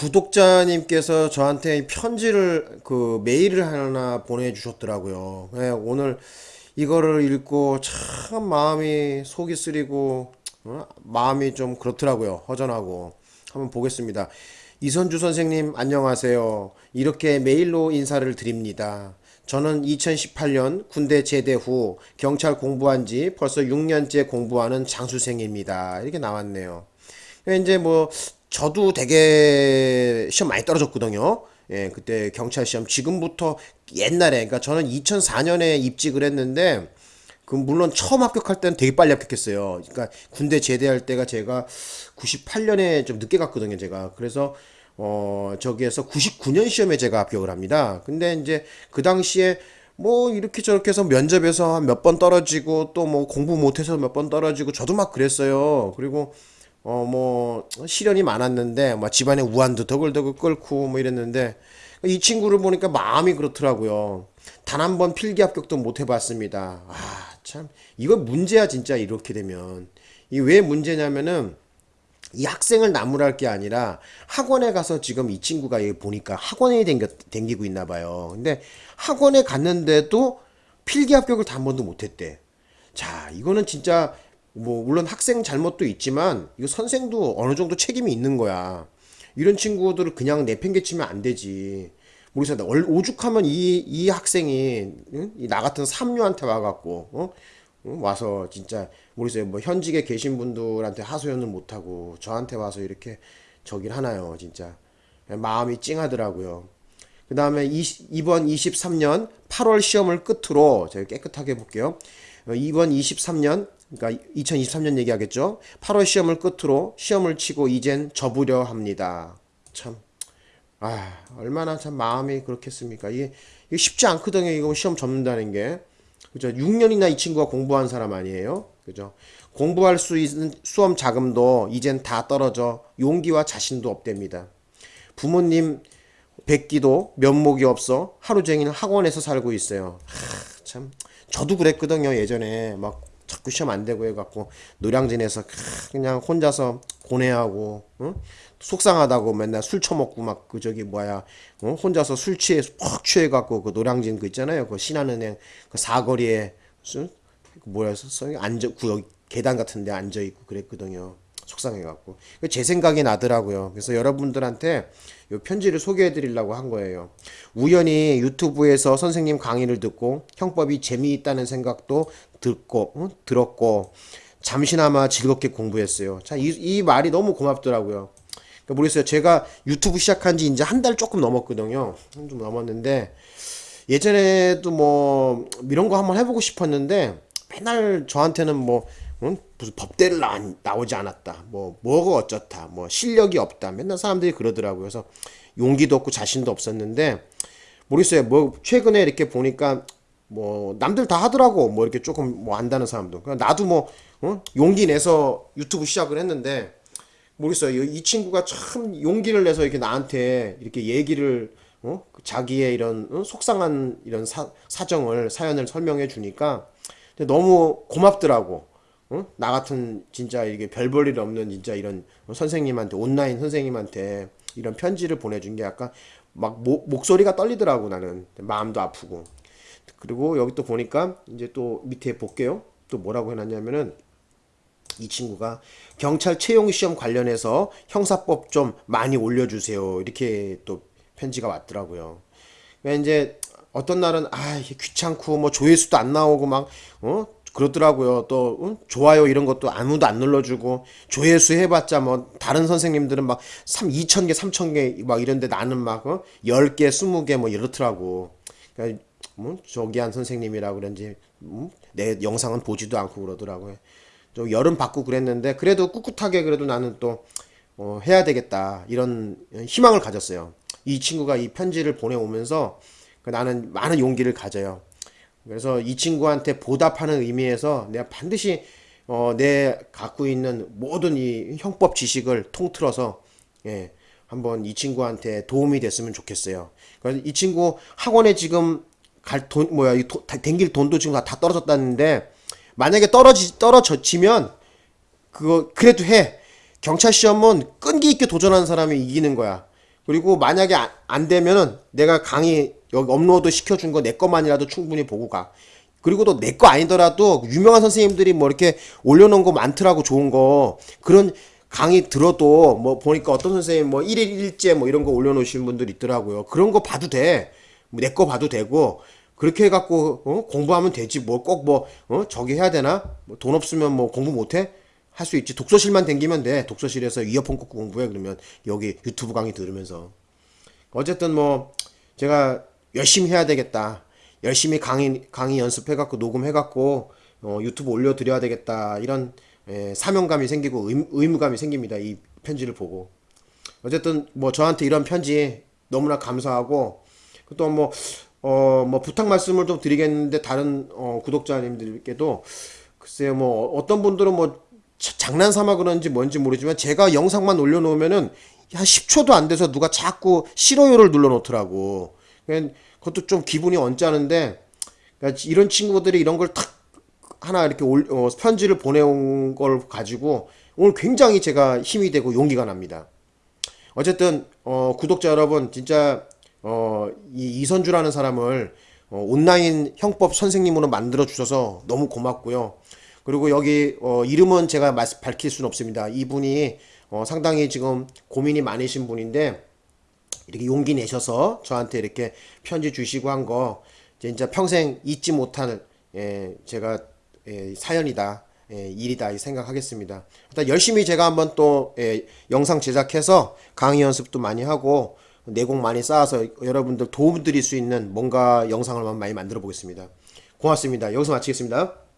구독자님께서 저한테 편지를 그 메일을 하나 보내주셨더라고요. 네, 오늘 이거를 읽고 참 마음이 속이 쓰리고 어? 마음이 좀 그렇더라고요. 허전하고 한번 보겠습니다. 이선주 선생님 안녕하세요. 이렇게 메일로 인사를 드립니다. 저는 2018년 군대 제대 후 경찰 공부한 지 벌써 6년째 공부하는 장수생입니다. 이렇게 나왔네요. 이제 뭐 저도 되게 시험 많이 떨어졌거든요. 예, 그때 경찰 시험 지금부터 옛날에 그러니까 저는 2004년에 입직을 했는데 그 물론 처음 합격할 때는 되게 빨리 합격했어요. 그러니까 군대 제대할 때가 제가 98년에 좀 늦게 갔거든요, 제가. 그래서 어 저기에서 99년 시험에 제가 합격을 합니다. 근데 이제 그 당시에 뭐 이렇게 저렇게 해서 면접에서 한몇번 떨어지고 또 뭐 공부 못해서 몇 번 떨어지고 저도 막 그랬어요. 그리고 어 뭐 시련이 많았는데 뭐 집안에 우환도 더글더글 끓고 뭐 이랬는데 이 친구를 보니까 마음이 그렇더라고요. 단 한 번 필기 합격도 못 해봤습니다. 아, 참. 이거 문제야, 진짜, 이렇게 되면. 이 왜 문제냐면은, 이 학생을 나무랄 게 아니라 학원에 가서 지금 이 친구가 여기 보니까 학원에 댕겨, 댕기고 있나 봐요. 근데 학원에 갔는데도 필기 합격을 단 번도 못했대. 자, 이거는 진짜 뭐 물론 학생 잘못도 있지만 이거 선생도 어느 정도 책임이 있는 거야. 이런 친구들을 그냥 내팽개치면 안 되지. 모르겠어. 오죽하면 이, 이 학생이, 응? 이나 같은 삼류한테 와갖고, 어? 응? 와서 진짜, 모르겠어요. 뭐 현직에 계신 분들한테 하소연을 못하고, 저한테 와서 이렇게 저길 하나요, 진짜. 마음이 찡하더라고요. 그 다음에 이번 23년 8월 시험을 끝으로, 제가 깨끗하게 볼게요. 어, 이번 23년, 그러니까 2023년 얘기하겠죠. 8월 시험을 끝으로 시험을 치고 이젠 접으려 합니다. 참. 아, 얼마나 참 마음이 그렇겠습니까? 이게, 이게 쉽지 않거든요. 이거 시험 접는다는 게. 그죠? 6년이나 이 친구가 공부한 사람 아니에요? 그죠? 공부할 수 있는 수험 자금도 이젠 다 떨어져 용기와 자신도 없답니다. 부모님 뵙기도 면목이 없어 하루 종일 학원에서 살고 있어요. 하, 참 저도 그랬거든요. 예전에 막 자꾸 시험 안 되고 해갖고 노량진에서 그냥 혼자서 고뇌하고 응? 속상하다고 맨날 술 처먹고 막 그 저기 뭐야 어? 혼자서 술 취해 퍽 취해갖고 그 노량진 그 있잖아요. 그 신한은행 그 사거리에 무슨 그 뭐야 앉아 구역 계단 같은데 앉아 있고 그랬거든요. 속상해갖고. 제 생각이 나더라고요. 그래서 여러분들한테 요 편지를 소개해 드리려고 한 거예요. 우연히 유튜브에서 선생님 강의를 듣고 형법이 재미있다는 생각도 듣고 어? 들었고 잠시나마 즐겁게 공부했어요. 자, 이, 이 말이 너무 고맙더라고요. 그러니까 모르겠어요. 제가 유튜브 시작한 지 이제 한 달 조금 넘었거든요. 좀 넘었는데 예전에도 뭐 이런 거 한번 해보고 싶었는데 맨날 저한테는 뭐 응? 무슨 법대를 나, 나오지 않았다. 뭐 뭐가 어쩌다. 뭐 실력이 없다. 맨날 사람들이 그러더라고요. 그래서 용기도 없고 자신도 없었는데 모르겠어요. 뭐 최근에 이렇게 보니까 뭐 남들 다 하더라고 뭐 이렇게 조금 뭐 안다는 사람도 그냥 나도 뭐 어? 용기 내서 유튜브 시작을 했는데 모르겠어요 이 친구가 참 용기를 내서 이렇게 나한테 이렇게 얘기를 어? 그 자기의 이런 어? 속상한 이런 사, 사정을 사연을 설명해 주니까 너무 고맙더라고 어? 나 같은 진짜 이게 별 볼 일 없는 진짜 이런 선생님한테 온라인 선생님한테 이런 편지를 보내준 게 약간 막 모, 목소리가 떨리더라고 나는 마음도 아프고 그리고 여기 또 보니까 이제 또 밑에 볼게요. 또 뭐라고 해놨냐면은 이 친구가 경찰 채용 시험 관련해서 형사법 좀 많이 올려주세요. 이렇게 또 편지가 왔더라고요. 그러니까 이제 어떤 날은 아 귀찮고 뭐 조회수도 안 나오고 막 어 그렇더라고요. 또 응? 좋아요 이런 것도 아무도 안 눌러주고 조회수 해봤자 뭐 다른 선생님들은 막 3, 2천 개, 3천 개 막 이런데 나는 막 어? 10개, 20개 뭐 이렇더라고. 그러니까 뭐 저기한 선생님이라 그런지 음? 내 영상은 보지도 않고 그러더라고요. 좀 여름 받고 그랬는데 그래도 꿋꿋하게 그래도 나는 또 어, 해야 되겠다 이런 희망을 가졌어요. 이 친구가 이 편지를 보내오면서 그 나는 많은 용기를 가져요. 그래서 이 친구한테 보답하는 의미에서 내가 반드시 어, 내 갖고 있는 모든 이 형법 지식을 통틀어서 예, 한번 이 친구한테 도움이 됐으면 좋겠어요. 이 친구 학원에 지금 갈 돈 뭐야 이 도, 댕길 돈도 지금 다, 다 떨어졌다는데 만약에 떨어지 떨어졌지면 그거 그래도 해 경찰 시험은 끈기 있게 도전하는 사람이 이기는 거야 그리고 만약에 안, 안 되면은 내가 강의 여기 업로드 시켜준 거 내 것만이라도 충분히 보고 가. 그리고 또 내 거 아니더라도 유명한 선생님들이 뭐 이렇게 올려놓은 거 많더라고 좋은 거 그런 강의 들어도 뭐 보니까 어떤 선생님 뭐 1일 1제 뭐 이런 거 올려놓으신 분들 있더라고요. 그런 거 봐도 돼. 뭐내거 봐도 되고 그렇게 해갖고 어? 공부하면 되지 뭐꼭뭐 어? 저기 해야 되나? 뭐 돈 없으면 뭐 공부 못해? 할 수 있지. 독서실만 댕기면 돼. 독서실에서 이어폰 꽂고 공부해 그러면 여기 유튜브 강의 들으면서 어쨌든 뭐 제가 열심히 해야 되겠다. 열심히 강의 강의 연습해갖고 녹음해갖고 어, 유튜브 올려드려야 되겠다. 이런 에, 사명감이 생기고 의, 의무감이 생깁니다. 이 편지를 보고 어쨌든 뭐 저한테 이런 편지 너무나 감사하고 또 뭐 어 뭐 부탁 말씀을 좀 드리겠는데 다른 어, 구독자님들께도 글쎄요 뭐 어떤 분들은 뭐 자- 장난 삼아 그런지 뭔지 모르지만 제가 영상만 올려놓으면은 한 10초도 안 돼서 누가 자꾸 싫어요를 눌러놓더라고. 그것도 좀 기분이 언짢은데 그러니까 이런 친구들이 이런 걸 탁 하나 이렇게 올, 어, 편지를 보내온 걸 가지고 오늘 굉장히 제가 힘이 되고 용기가 납니다. 어쨌든 어, 구독자 여러분 진짜 어, 이 이선주라는 사람을 어, 온라인 형법 선생님으로 만들어 주셔서 너무 고맙고요. 그리고 여기 어, 이름은 제가 말- 밝힐 수는 없습니다. 이분이 어, 상당히 지금 고민이 많으신 분인데 이렇게 용기 내셔서 저한테 이렇게 편지 주시고 한 거 진짜 평생 잊지 못할 예, 제가 예, 사연이다. 예, 일이다 이 생각하겠습니다. 일단 열심히 제가 한번 또 예, 영상 제작해서 강의 연습도 많이 하고 내공 많이 쌓아서 여러분들 도움 드릴 수 있는 뭔가 영상을 많이 만들어 보겠습니다. 고맙습니다. 여기서 마치겠습니다.